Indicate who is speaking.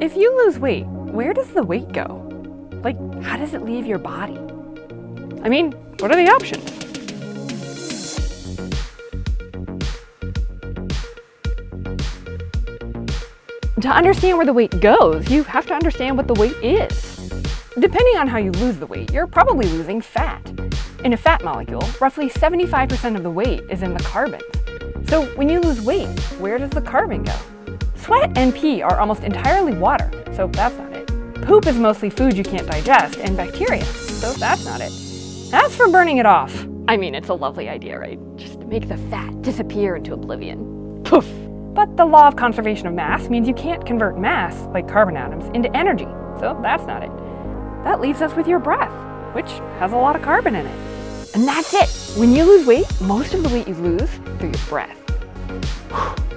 Speaker 1: If you lose weight, where does the weight go? Like, how does it leave your body? I mean, what are the options? To understand where the weight goes, you have to understand what the weight is. Depending on how you lose the weight, you're probably losing fat. In a fat molecule, roughly 75% of the weight is in the carbons. So when you lose weight, where does the carbon go? Sweat and pee are almost entirely water, so that's not it. Poop is mostly food you can't digest and bacteria, so that's not it. As for burning it off, I mean, it's a lovely idea, right? Just make the fat disappear into oblivion. Poof! But the law of conservation of mass means you can't convert mass, like carbon atoms, into energy, so that's not it. That leaves us with your breath, which has a lot of carbon in it. And that's it! When you lose weight, most of the weight you lose through your breath.